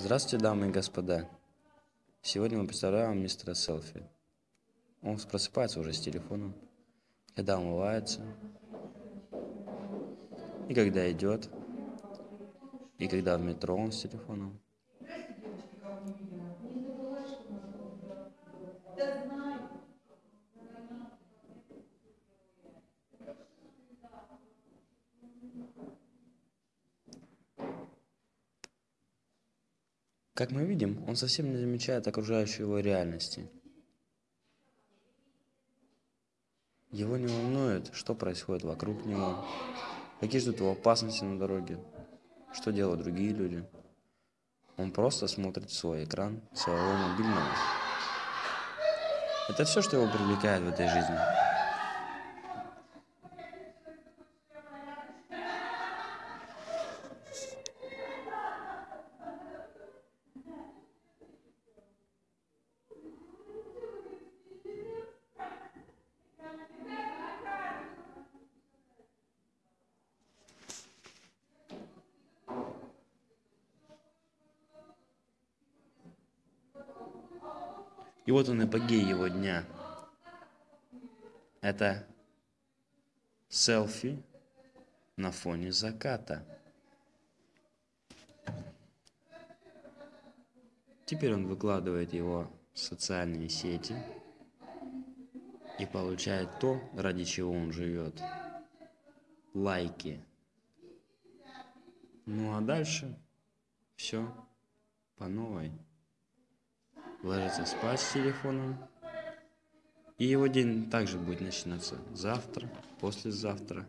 Здравствуйте, дамы и господа. Сегодня мы представляем мистера Селфи. Он просыпается уже с телефоном, когда умывается, и когда идет, и когда в метро он с телефоном. Как мы видим, он совсем не замечает окружающей его реальности. Его не волнует, что происходит вокруг него, какие ждут его опасности на дороге, что делают другие люди. Он просто смотрит в свой экран своего мобильного. Это все, что его привлекает в этой жизни. И вот он эпогей его дня. Это селфи на фоне заката. Теперь он выкладывает его в социальные сети и получает то, ради чего он живет. Лайки. Ну а дальше все по новой ложится спать с телефоном. И его день также будет начинаться завтра, послезавтра